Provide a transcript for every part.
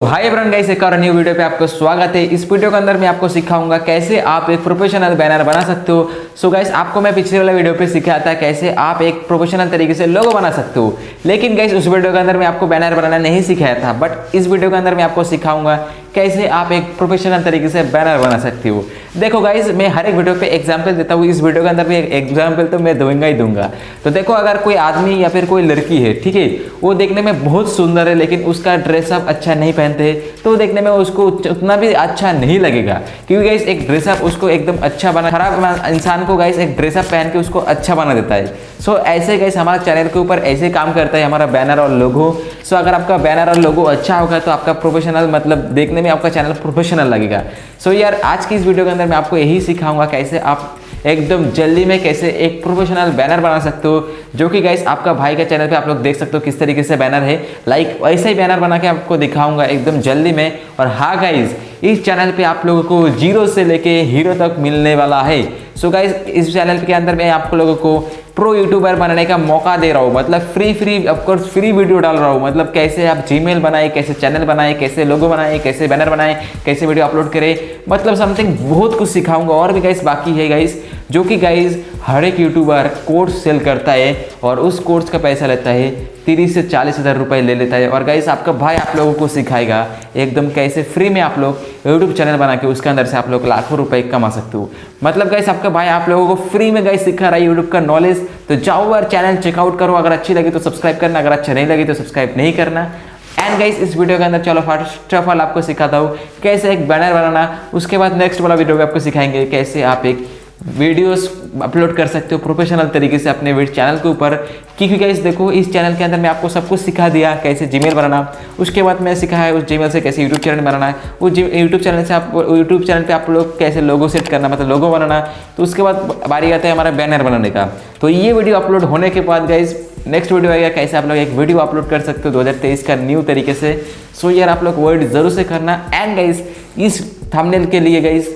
हाय ब्रन guys एक और new video पे आपको स्वागत है। इस वीडियो के अंदर मैं आपको सिखाऊँगा कैसे आप एक प्रोफेशनल बैनर बना सकते हो। सो so गाइस आपको मैं पिछले वाला वीडियो पे सिखाया था कैसे आप एक प्रोफेशनल तरीके से लोगो बना सकते हो। लेकिन गाइस उस वीडियो के अंदर मैं आपको बैनर बनाना नहीं सिखाया था बट इस वीडियो के अंदर मैं आपको सिखाऊँगा कैसे आप एक प्रोफेशनल तरीके से बैनर बना सकते हो। देखो गाइज़ मैं हर एक वीडियो पे एग्ज़ाम्पल देता हूँ। इस वीडियो के अंदर भी एग्ज़ाम्पल तो मैं दूँगा ही दूँगा। तो देखो, अगर कोई आदमी या फिर कोई लड़की है, ठीक है, वो देखने में बहुत सुंदर है, लेकिन उसका ड्रेसअप अच्छा नहीं पहनते तो देखने में उसको उतना भी अच्छा नहीं लगेगा। क्योंकि गाइस एक ड्रेसअप उसको एकदम अच्छा बना, खराब इंसान को गाइस एक ड्रेसअप पहन के उसको अच्छा बना देता है। सो so, ऐसे गाइस हमारा चैनल के ऊपर ऐसे काम करता है हमारा बैनर और लोगो सो so, अगर आपका बैनर और लोगो अच्छा होगा तो आपका प्रोफेशनल मतलब देखने में आपका चैनल प्रोफेशनल लगेगा। सो so, यार आज की इस वीडियो के अंदर मैं आपको यही सिखाऊँगा कैसे आप एकदम जल्दी में कैसे एक प्रोफेशनल बैनर बना सकते हो जो कि गाइस आपका भाई का चैनल पे आप लोग देख सकते हो किस तरीके से बैनर है। लाइक वैसे ही बैनर बना के आपको दिखाऊँगा एकदम जल्दी में। और हाँ गाइज़ इस चैनल पे आप लोगों को ज़ीरो से लेके हीरो तक मिलने वाला है। सो गाइज़ इस चैनल के अंदर मैं आप लोगों को प्रो यूट्यूबर बनने का मौका दे रहा हूँ। मतलब free free of course free video डाल रहा हूँ। मतलब कैसे आप जी मेल बनाए, कैसे चैनल बनाए, कैसे लोगो बनाए, कैसे बैनर बनाए, कैसे वीडियो अपलोड करें। मतलब समथिंग बहुत कुछ सिखाऊँगा। और भी गाइस बाकी है गाइस जो कि गाइज़ हर एक यूट्यूबर कोर्स सेल करता है और उस कोर्स का पैसा लेता है, तीस से चालीस हज़ार रुपये ले लेता है। और गाइस आपका भाई आप लोगों को सिखाएगा एकदम कैसे फ्री में आप लोग यूट्यूब चैनल बना के उसके अंदर से आप लोग लाखों रुपए कमा सकते हो। मतलब गाइस आपका भाई आप लोगों को फ्री में गाइस सिखा रहा है यूट्यूब का नॉलेज तो जाओ और चैनल चेकआउट करो। अगर अच्छी लगी तो सब्सक्राइब करना, अगर अच्छा नहीं लगी तो सब्सक्राइब नहीं करना। एंड गाइस इस वीडियो के अंदर चलो फ़र्स्ट ऑफ़ ऑल आपको सिखाता हूँ कैसे एक बैनर बनाना, उसके बाद नेक्स्ट वाला वीडियो में आपको सिखाएँगे कैसे आप एक वीडियोस अपलोड कर सकते हो प्रोफेशनल तरीके से अपने चैनल के ऊपर। क्योंकि गाइस देखो, इस चैनल के अंदर मैं आपको सब कुछ सिखा दिया, कैसे जीमेल बनाना। उसके बाद मैं सिखाया है उस जीमेल से कैसे यूट्यूब चैनल बनाना। है उस यूट्यूब चैनल से आप यूट्यूब चैनल पे आप लोग कैसे लोगो सेट करना मतलब लोगो बनाना। तो उसके बाद बारी आता है हमारा बैनर बनाने का। तो ये वीडियो अपलोड होने के बाद गाइज़ नेक्स्ट वीडियो आएगा कैसे आप लोग एक वीडियो अपलोड कर सकते हो 2023 का न्यू तरीके से। सो यार, आप लोग वर्ड ज़रूर से करना। एंड गाइज़ इस थंबनेल के लिए गाइज़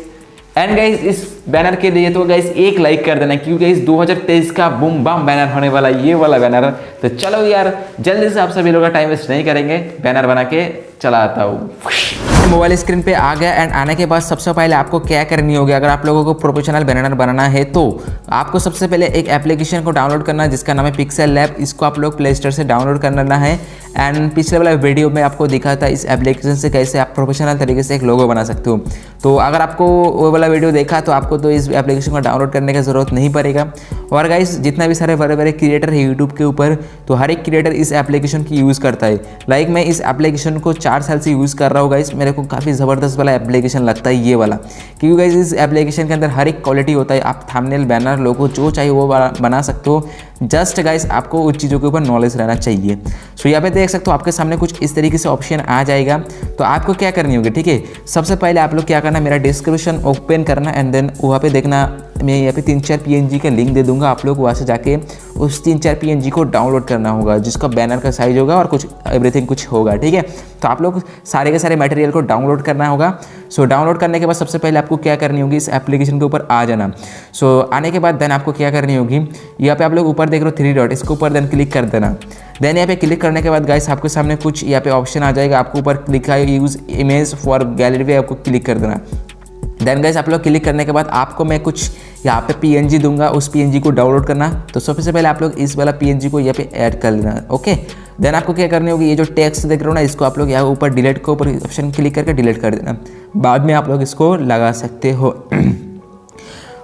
एंड गाइज़ इस बैनर के लिए तो गाइज़ एक लाइक कर देना, क्योंकि इस 2023 का बुम बम बैनर होने वाला ये वाला बैनर तो चलो यार, जल्दी से आप सभी लोग का टाइम वेस्ट नहीं करेंगे बैनर बना के चला आता हूँ। मोबाइल स्क्रीन पे आ गया एंड आने के बाद सबसे पहले आपको क्या करनी होगी? अगर आप लोगों को प्रोफेशनल बैनर बनाना है तो आपको सबसे पहले एक एप्लीकेशन को डाउनलोड करना है जिसका नाम है पिक्सल लैब इसको आप लोग प्ले स्टोर से डाउनलोड करना है एंड पिछले वाला वीडियो में आपको दिखा था इस एप्लीकेशन से कैसे आप प्रोफेशनल तरीके से एक लोगो बना सकते हो। तो अगर आपको वो वाला वीडियो देखा तो आपको तो इस एप्लीकेशन को डाउनलोड करने की ज़रूरत नहीं पड़ेगा। और गाइस जितना भी सारे बड़े बड़े क्रिएटर है यूट्यूब के ऊपर तो हर एक क्रिएटर इस एप्लीकेशन की यूज़ करता है। लाइक मैं इस एप्लीकेशन को साल से यूज़ कर रहा हूँ गाइस मेरे को काफ़ी ज़बरदस्त वाला एप्लीकेशन लगता है ये वाला। क्योंकि गाइस इस एप्लीकेशन के अंदर हर एक क्वालिटी होता है। आप थामनेल बैनर लोगो जो चाहिए वो बना सकते हो। जस्ट गाइस आपको उस चीज़ों के ऊपर नॉलेज रहना चाहिए। सो यहाँ पे देख सकते हो, आपके सामने कुछ इस तरीके से ऑप्शन आ जाएगा। तो आपको क्या करनी होगी, ठीक है? सबसे पहले आप लोग क्या करना, मेरा डिस्क्रिप्शन ओपन करना एंड देन वहाँ पे देखना, मैं यहाँ पे तीन चार पी का लिंक दे दूँगा। आप लोग वहाँ से जाके उस तीन चार पीएनजी को डाउनलोड करना होगा, जिसका बैनर का साइज़ होगा और कुछ एवरीथिंग कुछ होगा, ठीक है? तो आप लोग सारे के सारे मटेरियल को डाउनलोड करना होगा। सो डाउनलोड करने के बाद सबसे पहले आपको क्या करनी होगी, इस एप्लीकेशन के ऊपर आ जाना। सो आने के बाद देन आपको क्या करनी होगी, यहाँ पे आप लोग ऊपर देख रहे हो थ्री डॉट इसके ऊपर देन क्लिक कर देना। देन यहाँ पे क्लिक करने के बाद गाइस आपके सामने कुछ यहाँ पे ऑप्शन आ जाएगा, आपको ऊपर क्लिक है यूज़ इमेज फॉर गैलरी पे आपको क्लिक कर देना। देन गाइस आप लोग क्लिक करने के बाद आपको मैं कुछ यहाँ पे पीएनजी दूँगा, उस पीएनजी को डाउनलोड करना। तो सबसे पहले आप लोग इस वाला पीएनजी को यहाँ पे ऐड कर लेना ओके देन आपको क्या करनी होगी, ये जो टेक्स्ट देख रहे हो ना, इसको आप लोग यहाँ ऊपर डिलीट के ऊपर ऑप्शन क्लिक करके डिलीट कर देना। बाद में आप लोग इसको लगा सकते हो।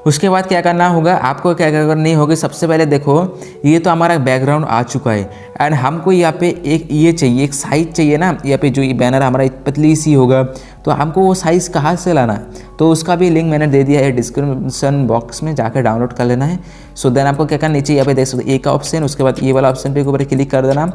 उसके बाद क्या करना होगा? आपको क्या करनी होगी? सबसे पहले देखो, ये तो हमारा बैकग्राउंड आ चुका है। एंड हमको यहाँ पे एक ये चाहिए, एक साइज़ चाहिए ना? यहाँ पे जो ये बैनर हमारा पतली सी होगा तो हमको वो साइज़ कहाँ से लाना? तो उसका भी लिंक मैंने दे दिया है डिस्क्रिप्शन बॉक्स में, जाकर डाउनलोड कर लेना है। सो so देन आपको क्या करना नीचे यहाँ पे देख सकते एक ऑप्शन उसके बाद ये वाला ऑप्शन पे ऊपर क्लिक कर देना।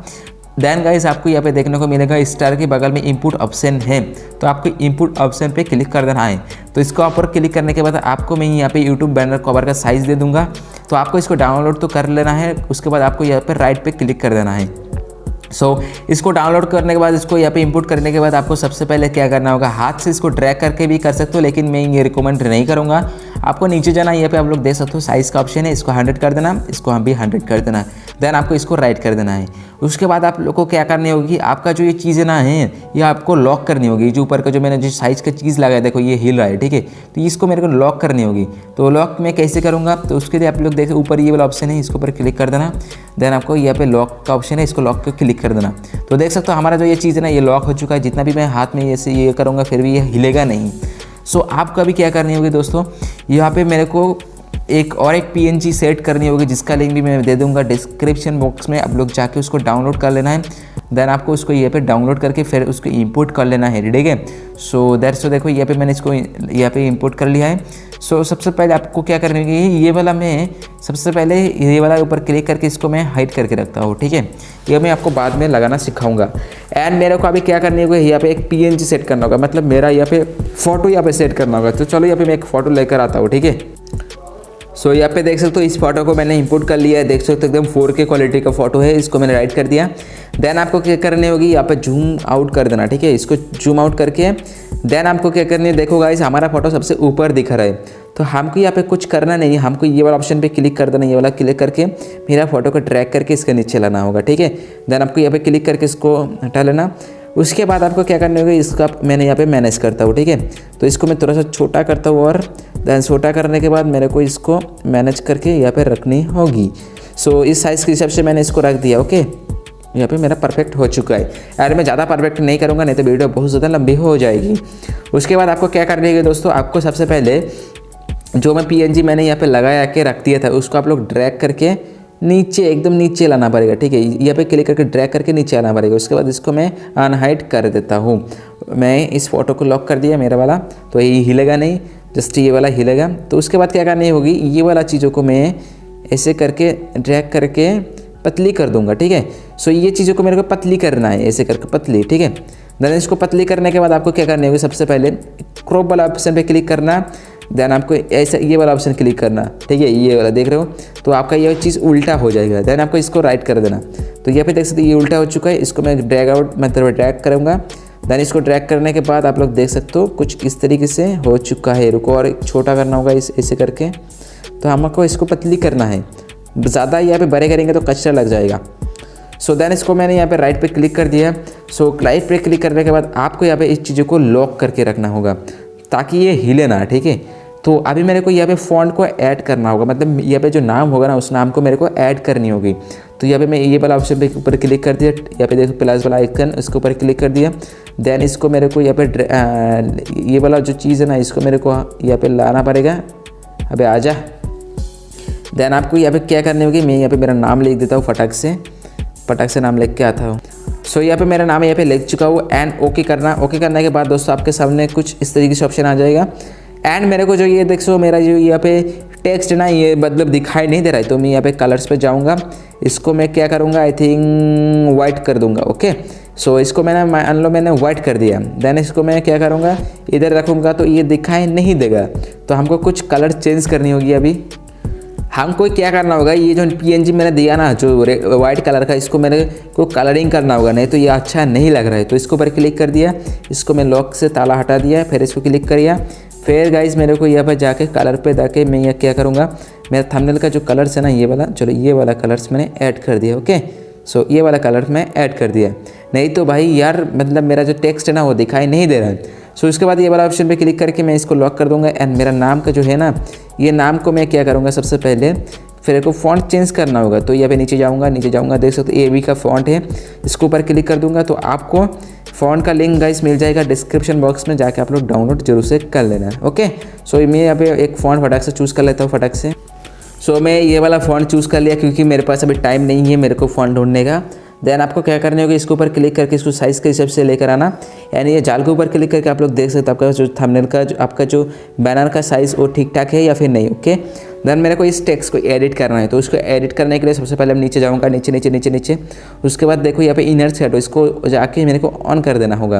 देन गाइस आपको यहाँ पे देखने को मिलेगा स्टार के बगल में इनपुट ऑप्शन है। तो आपको इनपुट ऑप्शन पे क्लिक कर देना है। तो इसको ऊपर क्लिक करने के बाद आपको मैं यहाँ पे यूट्यूब बैनर कवर का साइज़ दे दूँगा। तो आपको इसको डाउनलोड तो कर लेना है उसके बाद आपको यहाँ पर राइट पे क्लिक कर देना है। सो so, इसको डाउनलोड करने के बाद इसको यहाँ पे इंपुट करने के बाद आपको सबसे पहले क्या करना होगा हाथ से इसको ड्रैग करके भी कर सकते हो लेकिन मैं ये रिकमेंड नहीं करूँगा। आपको नीचे जाना यहाँ पे आप लोग देख सकते हो साइज़ का ऑप्शन है, इसको हंड्रेड कर देना, इसको हम भी हंड्रेड कर देना। देन आपको इसको राइट कर देना है। उसके बाद आप लोग को क्या करनी होगी, आपका जो ये चीज़ें ना है, ये आपको लॉक करनी होगी। जो ऊपर का जो मैंने जो साइज़ का चीज़ लगाया, देखो ये हिल रहा है, ठीक है? तो इसको मेरे को लॉक करनी होगी। तो लॉक मैं कैसे करूँगा? तो उसके लिए आप लोग देखें, ऊपर ये वाला ऑप्शन है, इसके ऊपर क्लिक कर देना। देन आपको यहाँ पे लॉक का ऑप्शन है, इसको लॉक पर क्लिक कर देना। तो देख सकते हो, हमारा जो ये चीज़ है ना, ये लॉक हो चुका है। जितना भी मैं हाथ में ऐसे ये करूँगा, फिर भी ये हिलेगा नहीं। सो आपका भी क्या करनी होगी दोस्तों? यहाँ पे मेरे को एक और एक पीएनजी सेट करनी होगी, जिसका लिंक भी मैं दे दूँगा डिस्क्रिप्शन बॉक्स में। आप लोग जाके उसको डाउनलोड कर लेना है। देन आपको उसको ये पे डाउनलोड करके फिर उसको इंपोर्ट कर लेना है ठीक है? सो दैट सो देखो यहाँ पे मैंने इसको यहाँ पे इंपोर्ट कर लिया है। सो so, सबसे पहले आपको क्या करनी होगी ये वाला मैं सबसे पहले ये वाला ऊपर क्लिक करके इसको मैं हाइड करके रखता हूँ ठीक है? ये मैं आपको बाद में लगाना सिखाऊँगा। एंड मेरे को अभी क्या करनी होगी यहाँ पे एक पीएनजी सेट करना होगा मतलब मेरा यहाँ पे फ़ोटो यहाँ पे सेट करना होगा। तो चलो यहाँ पे मैं एक फ़ोटो लेकर आता हूँ ठीक है? सो so, यहाँ पे देख सकते हो इस फ़ोटो को मैंने इंपोर्ट कर लिया है। देख सकते हो एकदम फोर के क्वालिटी का फ़ोटो है इसको मैंने राइट कर दिया। देन आपको क्या करनी होगी यहाँ पे जूम आउट कर देना ठीक है? इसको जूम आउट करके देन आपको क्या करनी है देखो गाइस हमारा फ़ोटो सबसे ऊपर दिख रहा है। तो हमको यहाँ पे कुछ करना नहीं है हमको ये वाला ऑप्शन पे क्लिक कर देना ये वाला क्लिक करके मेरा फ़ोटो को ट्रैक करके इसके नीचे लाना होगा ठीक है? देन आपको यहाँ पे क्लिक करके इसको हटा लेना। उसके बाद आपको क्या करना होगा इसका मैंने यहाँ पे मैनेज करता हूँ ठीक है? तो इसको मैं थोड़ा सा छोटा करता हूँ और देन छोटा करने के बाद मेरे को इसको मैनेज करके यहाँ पे रखनी होगी। सो so, इस साइज़ के हिसाब से मैंने इसको रख दिया ओके यहाँ पे मेरा परफेक्ट हो चुका है। यार मैं ज़्यादा परफेक्ट नहीं करूँगा नहीं तो वीडियो बहुत ज़्यादा लंबी हो जाएगी। उसके बाद आपको क्या करनी है दोस्तों आपको सबसे पहले जो मैं PNG मैंने यहाँ पर लगाया के रख दिया था उसको आप लोग ड्रैग करके नीचे, एकदम नीचे लाना पड़ेगा, ठीक है? यहाँ पे क्लिक करके ड्रैग करके नीचे आना पड़ेगा। उसके बाद इसको मैं अनहाइट कर देता हूँ। मैं इस फ़ोटो को लॉक कर दिया मेरा वाला तो ये हिलेगा नहीं जस्ट ये वाला हिलेगा। तो उसके बाद क्या करनी होगी? ये वाला चीज़ों को मैं ऐसे करके ड्रैग करके पतली कर दूँगा, ठीक है? सो ये चीज़ों को मेरे को पतली करना है, ऐसे करके पतली, ठीक है? देन इसको पतली करने के बाद आपको क्या करनी होगी? सबसे पहले क्रॉप वाला ऑप्शन पे क्लिक करना। देन आपको ऐसा ये वाला ऑप्शन क्लिक करना। ठीक है ये वाला देख रहे हो? तो आपका ये चीज़ उल्टा हो जाएगा। देन आपको इसको राइट कर देना। तो यहाँ पे देख सकते ये उल्टा हो चुका है। इसको मैं ड्रैग आउट मतलब ड्रैग करूँगा। देन इसको ड्रैग करने के बाद आप लोग देख सकते हो कुछ इस तरीके से हो चुका है। रुको और छोटा करना होगा इस ऐसे करके। तो हमको इसको पतली करना है। ज़्यादा यहाँ पे बड़े करेंगे तो कचरा लग जाएगा। सो so, देन इसको मैंने यहाँ पे राइट पे क्लिक कर दिया। सो so, राइट पे क्लिक करने के बाद आपको यहाँ पे इस चीज़ों को लॉक करके रखना होगा। ताकि ये हिले ना, ठीक है? तो अभी मेरे को यहाँ पे फॉन्ट को ऐड करना होगा। मतलब यहाँ पे जो नाम होगा ना, उस नाम को मेरे को ऐड करनी होगी। तो यहाँ पे मैं ये वाला ऑप्शन पे ऊपर क्लिक कर दिया। यहाँ पे देखो प्लस वाला आइकन इसके ऊपर क्लिक कर दिया। देन इसको मेरे को यहाँ पे ये वाला जो चीज़ है ना, इसको मेरे को यहाँ पे लाना पड़ेगा। अबे आ जा देन आपको यहाँ पे क्या करनी होगी? मैं यहाँ पे मेरा नाम लिख देता हूँ फटक से। फटक से नाम लिख के आता हूँ। सो so, यहाँ पे मेरा नाम यहाँ पे लिख चुका हूँ एंड ओके करना। ओके करने के बाद दोस्तों आपके सामने कुछ इस तरीके से ऑप्शन आ जाएगा। एंड मेरे को जो ये देख सो मेरा जो यहाँ पे टेक्स्ट ना ये मतलब दिखाई नहीं दे रहा है तो मैं यहाँ पे कलर्स पे जाऊँगा। इसको मैं क्या करूँगा? आई थिंक वाइट कर दूँगा ओके सो so, इसको मैंने मान लो मैंने वाइट कर दिया। देन इसको मैं क्या करूँगा? इधर रखूँगा तो ये दिखाई नहीं देगा। तो हमको कुछ कलर चेंज करनी होगी अभी। हमको क्या करना होगा, ये जो पीएनजी मैंने दिया ना, जो वाइट कलर का, इसको मेरे को कलरिंग करना होगा, नहीं तो ये अच्छा नहीं लग रहा है। तो इसको ऊपर क्लिक कर दिया, इसको मैं लॉक से ताला हटा दिया, फिर इसको क्लिक कर दिया फिर गाइज़ मेरे को यहाँ पर जाके कलर पे जाके मैं यह क्या करूँगा, मेरा थंबनेल का जो कलर्स है ना, ये वाला, चलो ये वाला कलर्स मैंने ऐड कर दिया ओके सो ये वाला कलर मैं ऐड कर दिया। नहीं तो भाई यार मतलब मेरा जो टेक्स्ट है ना, वो दिखाई नहीं दे रहा है। सो इसके बाद ये वाला ऑप्शन पे क्लिक करके मैं इसको लॉक कर दूँगा एंड मेरा नाम का जो है ना, ये नाम को मैं क्या करूँगा सबसे पहले? फिर को फॉन्ट चेंज करना होगा। तो यहाँ पे नीचे जाऊँगा नीचे जाऊँगा, देख सकते हो ए का फॉन्ट है। इसके ऊपर क्लिक कर दूँगा तो आपको फ़ोन का लिंक गाइस मिल जाएगा डिस्क्रिप्शन बॉक्स में जाके आप लोग डाउनलोड ज़रूर से कर लेना ओके सो मैं यहाँ पे एक फ़ोन फटाक से चूज़ कर लेता हूँ फटाक से। सो मैं ये वाला फ़ोन चूज़ कर लिया क्योंकि मेरे पास अभी टाइम नहीं है मेरे को फ़ोन ढूँढने का। देन आपको क्या करने होगा? इसके ऊपर क्लिक करके इसको साइज़ के हिसाब से लेकर आना। यानी ये जाल के ऊपर क्लिक करके आप लोग देख सकते हो आपका जो थंबनेल का जो आपका जो बैनर का साइज़ वो ठीक ठाक है या फिर नहीं ओके देन मेरे को इस टेक्स्ट को एडिट करना है। तो उसको एडिट करने के लिए सबसे पहले मैं नीचे जाऊँगा, नीचे नीचे नीचे नीचे। उसके बाद देखो यहाँ पे इनर सेट हो इसको जाके मेरे को ऑन कर देना होगा।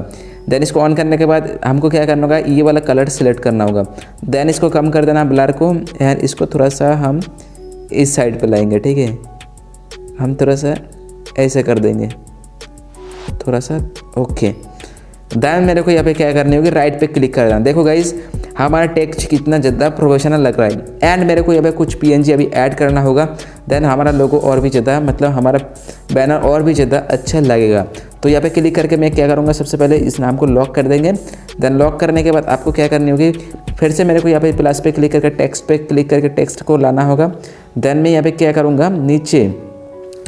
देन इसको ऑन करने के बाद हमको क्या करना होगा? ये वाला कलर सेलेक्ट करना होगा। देन इसको कम कर देना ब्लर को। यार इसको थोड़ा सा हम इस साइड पर लाएँगे, ठीक है? हम थोड़ा सा ऐसे कर देंगे। थोड़ा सा ओके देन मेरे को यहाँ पे क्या करनी होगी? राइट पे क्लिक कर देना देखो गाइज़ हमारा टेक्स्ट कितना ज़्यादा प्रोफेशनल लग रहा है। एंड मेरे को यहाँ पे कुछ पीएनजी अभी ऐड करना होगा। देन हमारा लोगो और भी ज़्यादा मतलब हमारा बैनर और भी ज़्यादा अच्छा लगेगा। तो यहाँ पे क्लिक करके मैं क्या करूँगा? सबसे पहले इस नाम को लॉक कर देंगे। देन लॉक करने के बाद आपको क्या करनी होगी? फिर से मेरे को यहाँ पे प्लस पे क्लिक करके टेक्स्ट पे क्लिक करके टेक्स्ट को लाना होगा। देन मैं यहाँ पे क्या करूँगा? नीचे।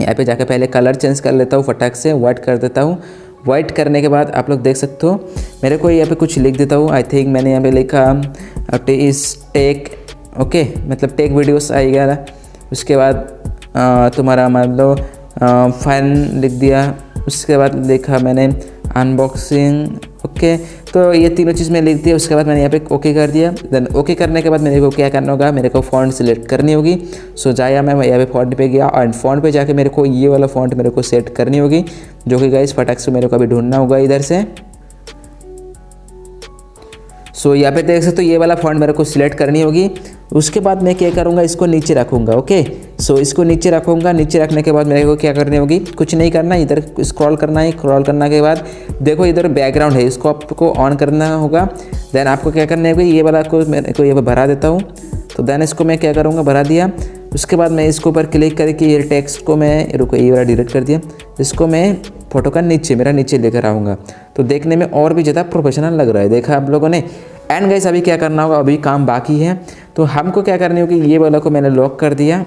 यहाँ पे जाकर पहले कलर चेंज कर लेता हूँ, फटाक से वाइट कर देता हूँ। वाइट करने के बाद आप लोग देख सकते हो, मेरे को यहाँ पे कुछ लिख देता हूँ। आई थिंक मैंने यहाँ पे लिखा इस टेक ओके मतलब टेक वीडियोस आएगा उसके बाद तुम्हारा मान लो फ़ैन लिख दिया। उसके बाद लिखा मैंने अनबॉक्सिंग ओके तो ये तीनों चीज़ मैं लिख दिया उसके बाद मैंने यहाँ पे ओके कर दिया। देन ओके करने के बाद मेरे को क्या करना होगा मेरे को फ़ॉन्ट सिलेक्ट करनी होगी। सो जाया मैं यहाँ पे फ़ॉन्ट पे गया एंड फ़ॉन्ट पे जाके मेरे को ये वाला फ़ॉन्ट मेरे को सेट करनी होगी जो कि गाइस फटाक से मेरे को अभी ढूंढना होगा इधर से। सो so, यहाँ पे देख सकते हो ये वाला फॉन्ट मेरे को सिलेक्ट करनी होगी। उसके बाद मैं क्या करूँगा इसको नीचे रखूँगा ओके सो इसको नीचे रखूँगा। नीचे रखने के बाद मेरे को क्या करनी होगी? कुछ नहीं करना, इधर स्क्रॉल करना है। स्क्रॉल करने के बाद देखो इधर बैकग्राउंड है। इसको आपको ऑन करना होगा। देन आपको क्या करनी होगी ये वाला को मेरे को ये भरा देता हूँ। तो देन इसको मैं क्या करूँगा? भरा दिया। उसके बाद मैं इसके ऊपर क्लिक करके ये टेक्स्ट को मैं, रुको, ये वाला डिलीट कर दिया। इसको मैं फ़ोटो का नीचे, मेरा नीचे लेकर आऊँगा। तो देखने में और भी ज़्यादा प्रोफेशनल लग रहा है। देखा आप लोगों ने? एंड गाइस अभी क्या करना होगा? अभी काम बाकी है। तो हमको क्या करनी होगी? ये वाला को मैंने लॉक कर दिया।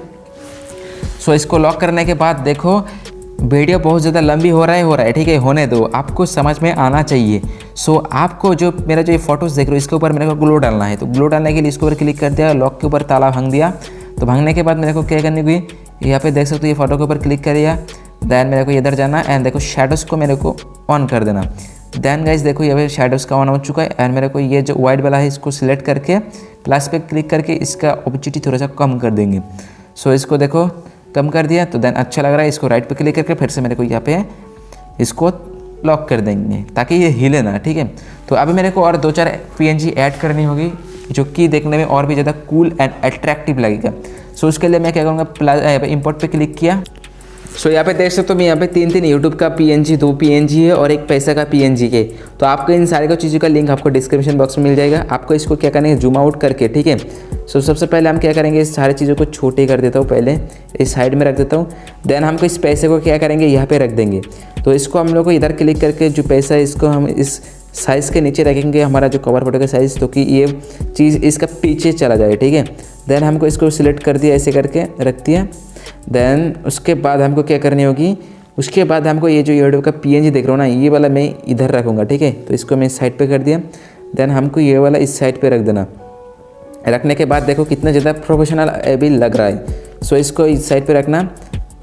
सो इसको लॉक करने के बाद देखो वीडियो बहुत ज़्यादा लंबी हो रहा है, हो रहा है, ठीक है, होने दो। आपको समझ में आना चाहिए। सो आपको जो मेरा जो ये फ़ोटोज़ देख रहे हो, इसके ऊपर मेरे को ग्लो डालना है। तो ग्लो डालने के लिए इसके ऊपर क्लिक कर दिया लॉक के ऊपर ताला भाँग दिया। तो भांगने के बाद मेरे को क्या करनी हुई यहाँ पे देख सकते हो, ये फ़ोटो के ऊपर क्लिक कर दिया। दैन मेरे को इधर जाना एंड देखो शेडोज़ को मेरे को ऑन कर देना। देन गाइज़ देखो ये पे शेडोज़ का ऑन हो चुका है एंड मेरे को ये जो वाइट वाला है, इसको सिलेक्ट करके प्लस पे क्लिक करके इसका ऑपोजिटी थोड़ा सा कम कर देंगे। सो इसको देखो कम कर दिया तो देन अच्छा लग रहा है इसको राइट पर क्लिक करके फिर से मेरे को यहाँ पे इसको लॉक कर देंगे ताकि ये हिले ना ठीक है? तो अभी मेरे को और दो चार पी ऐड करनी होगी जो कि देखने में और भी ज़्यादा कूल एंड अट्रैक्टिव लगेगा। सो so, उसके लिए मैं क्या करूँगा प्लस इम्पोर्ट पे क्लिक किया। सो so, यहाँ पे देख सकते हो मैं यहाँ पे तीन तीन यूट्यूब का पीएनजी दो पीएनजी है और एक पैसा का पीएनजी है तो आपको इन सारे को चीज़ों का लिंक आपको डिस्क्रिप्शन बॉक्स में मिल जाएगा। आपको इसको क्या करना है जूम आउट करके ठीक है? सो so, सबसे पहले हम क्या करेंगे इस सारी चीज़ों को छोटे कर देता हूँ पहले इस साइड में रख देता हूँ। देन हमको इस पैसे को क्या करेंगे यहाँ पर रख देंगे। तो इसको हम लोग को इधर क्लिक करके जो पैसा है इसको हम इस साइज़ के नीचे रखेंगे हमारा जो कवर फ़ोटो का साइज़ तो कि ये चीज़ इसका पीछे चला जाए ठीक है? देन हमको इसको सिलेक्ट कर दिया ऐसे करके रख दिया। देन उसके बाद हमको क्या करनी होगी? उसके बाद हमको ये जो यूट्यूब का PNG देख रहा हूँ ना, ये वाला मैं इधर रखूँगा, ठीक है? तो इसको मैं साइड पे कर दिया। देन हमको ये वाला इस साइड पे रख देना। रखने के बाद देखो कितना ज़्यादा प्रोफेशनल अभी लग रहा है। सो इसको इस साइड पे रखना।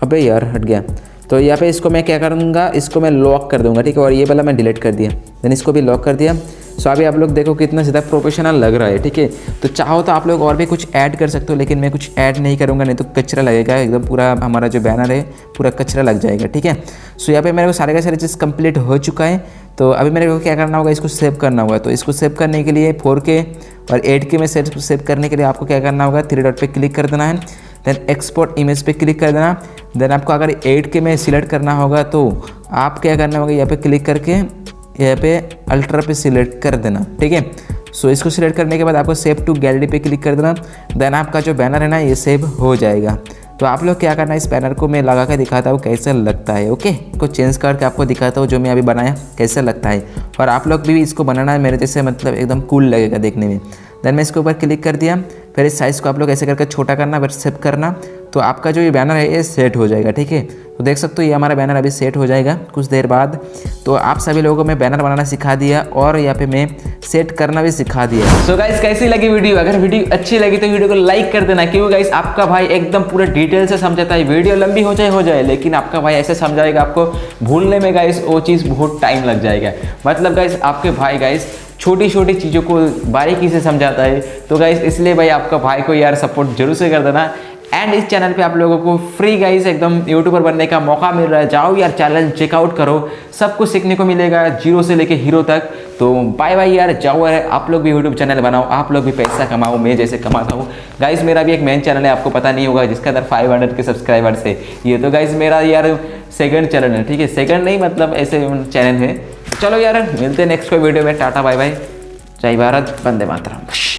अबे यार, हट गया। तो यहाँ पे इसको मैं क्या करूँगा? इसको मैं लॉक कर दूँगा, ठीक है? और ये वाला मैं डिलीट कर दिया। देन इसको भी लॉक कर दिया। सो अभी आप लोग देखो कितना ज़्यादा प्रोफेशनल लग रहा है, ठीक है? तो चाहो तो आप लोग और भी कुछ ऐड कर सकते हो, लेकिन मैं कुछ ऐड नहीं करूँगा, नहीं तो कचरा लगेगा, एकदम पूरा हमारा जो बैनर है, पूरा कचरा लग जाएगा, ठीक है? सो यहाँ पर मेरे को सारे का सारे चीज़ कंप्लीट हो चुका है। तो अभी मेरे को क्या करना होगा, इसको सेव करना होगा। तो इसको सेव करने के लिए फोर के और एट के में सेव सेव करने के लिए आपको क्या करना होगा थ्री डॉट पे क्लिक कर देना है। देन एक्सपोर्ट इमेज पे क्लिक कर देना। देन आपको अगर एट के में सिलेक्ट करना होगा तो आप क्या करना होगा, यहाँ पे क्लिक करके यहाँ पे अल्ट्रा पे सिलेक्ट कर देना, ठीक है? सो इसको सिलेक्ट करने के बाद आपको सेव टू गैलरी पे क्लिक कर देना देन आपका जो बैनर है ना, ये सेव हो जाएगा। तो आप लोग क्या करना है, इस बैनर को मैं लगा कर दिखाता हूँ कैसा लगता है ओके को चेंज करके आपको दिखाता हूँ जो मैं अभी बनाया, कैसा लगता है। और आप लोग भी इसको बनाना है, मेरे जैसे मतलब एकदम कूल लगेगा देखने में। देन मैं इसके ऊपर क्लिक कर दिया। फिर इस साइज़ को आप लोग ऐसे करके छोटा करना, फिर सेव करना तो आपका जो ये बैनर है, ये सेट हो जाएगा, ठीक है? तो देख सकते हो ये हमारा बैनर अभी सेट हो जाएगा कुछ देर बाद। तो आप सभी लोगों को मैं बैनर बनाना सिखा दिया और यहाँ पे मैं सेट करना भी सिखा दिया। सो so गाइस कैसी लगी वीडियो अगर वीडियो अच्छी लगी तो वीडियो को लाइक कर देना, क्योंकि गाइस आपका भाई एकदम पूरे डिटेल से समझाता है। वीडियो लंबी हो जाए हो जाए, लेकिन आपका भाई ऐसे समझाएगा, आपको भूलने में गाइस वो चीज़ बहुत टाइम लग जाएगा। मतलब गाइस आपके भाई गाइस छोटी छोटी चीज़ों को बारीकी से समझाता है। तो गाइज़ इसलिए भाई आपका भाई को यार सपोर्ट ज़रूर से कर देना। एंड इस चैनल पे आप लोगों को फ्री गाइस एकदम यूट्यूबर बनने का मौका मिल रहा है। जाओ यार चैनल चेकआउट करो। सब कुछ सीखने को मिलेगा ज़ीरो से लेके हीरो तक। तो बाय बाय यार, जाओ यार, आप लोग भी यूट्यूब चैनल बनाओ, आप लोग भी पैसा कमाओ, मैं जैसे कमाता हूँ। गाइज़ मेरा भी एक मेन चैनल है, आपको पता नहीं होगा, जिसके अंदर 500 के सब्सक्राइबर्स है ये तो गाइज़ मेरा यार सेकंड चैनल है, ठीक है? सेकंड नहीं मतलब ऐसे चैनल है। चलो यार, मिलते हैं नेक्स्ट कोई वीडियो में, टाटा बाय बाय जय भारत, वंदे मातरम।